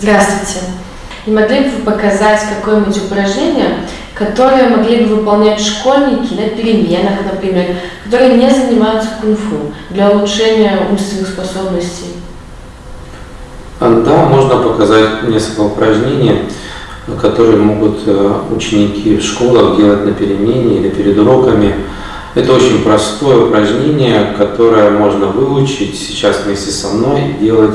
Здравствуйте. Не могли бы вы показать какое-нибудь упражнение, которое могли бы выполнять школьники на переменах, например, которые не занимаются кунг-фу для улучшения умственных способностей? Да, можно показать несколько упражнений, которые могут э, ученики в школах делать на перемене или перед уроками. Это очень простое упражнение, которое можно выучить сейчас вместе со мной и делать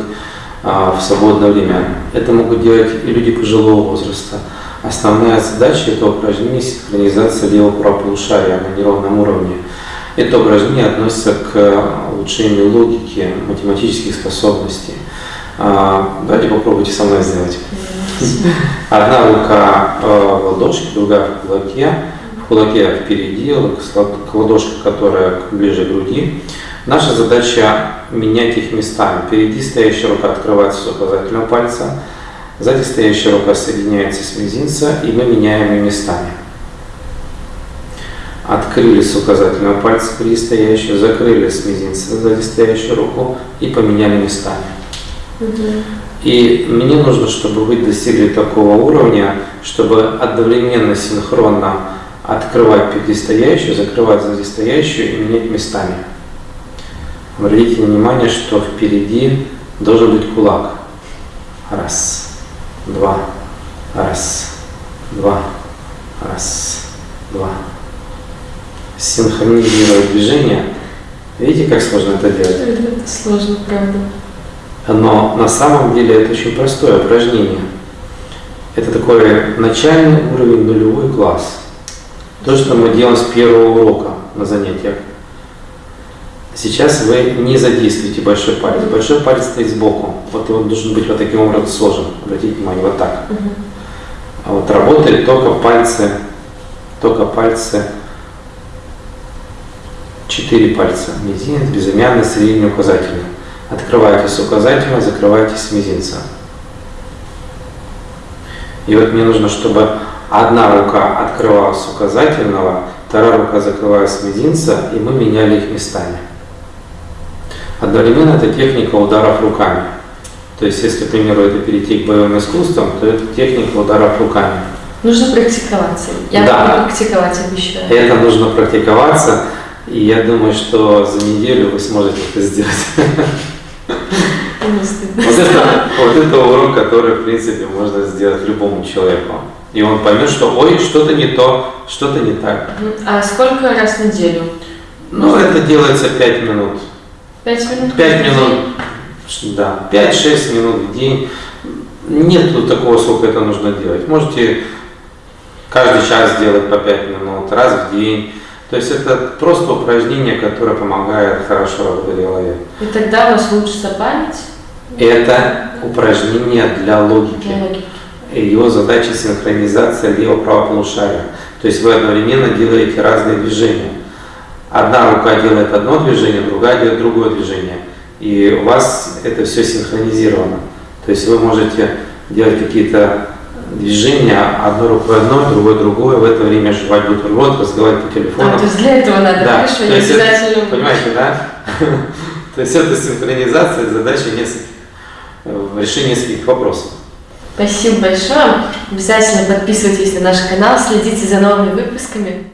в свободное время. Это могут делать и люди пожилого возраста. Основная задача этого упражнения – синхронизация левого правополушария на нейронном уровне. Это упражнение относится к улучшению логики, математических способностей. А, давайте попробуйте со мной сделать. Одна рука в ладошке, другая в кулаке. В кулаке впереди, ладошка, которая ближе к груди. Наша задача менять их местами. Впереди стоящая рука открывается с указательного пальца, сзади стоящая рука соединяется с мизинца, и мы меняем их местами. Открыли с указательного пальца впереди стоящую, закрыли с мизинца сзади стоящую руку и поменяли местами. И мне нужно, чтобы вы достигли такого уровня, чтобы одновременно, синхронно открывать впереди стоящую, закрывать сзади стоящую и менять местами. Обратите внимание, что впереди должен быть кулак. Раз, два, раз, два, раз, два. Синхронизировать движение. Видите, как сложно это делать? Это сложно, правда. Но на самом деле это очень простое упражнение. Это такой начальный уровень, нулевой класс. То, что мы делаем с первого урока на занятиях. Сейчас вы не задействуете большой палец. Большой палец стоит сбоку. Вот он должен быть вот таким образом сложен. Обратите внимание, вот так. А вот работает только пальцы, только пальцы, четыре пальца. Мизинец, безымянный, средний, указательный. Открываете с указательного, закрываете с мизинца. И вот мне нужно, чтобы одна рука открывалась с указательного, вторая рука закрывалась с мизинца, и мы меняли их местами. Одновременно это техника ударов руками. То есть, если, к примеру, это перейти к боевым искусствам, то это техника ударов руками. Нужно практиковаться. Я да. буду практиковать, обещаю. Это нужно практиковаться, и я думаю, что за неделю вы сможете это сделать. Вот это, вот это урок, который, в принципе, можно сделать любому человеку. И он поймет, что ой, что-то не то, что-то не так. А сколько раз в неделю? Ну, это делается 5 минут. Пять минут? Пять минут, да, 5-6 минут в день. Нет такого, сколько это нужно делать. Можете каждый час делать по 5 минут, раз в день. То есть это просто упражнение, которое помогает хорошо работать голове. И тогда у вас улучшится память? Это упражнение для логики. Для логики. Его задача синхронизация лево-право полушария. То есть вы одновременно делаете разные движения. Одна рука делает одно движение, другая делает другое движение. И у вас это все синхронизировано. То есть вы можете делать какие-то движения одной рукой одно, другой другое, в это время жевать бутерброд, разговаривать по телефону. А, то есть для этого надо, да. хорошо, я обязательно... Это, понимаете, да? То есть это синхронизация задачи нескольких, решения нескольких вопросов. Спасибо большое. Обязательно подписывайтесь на наш канал, следите за новыми выпусками.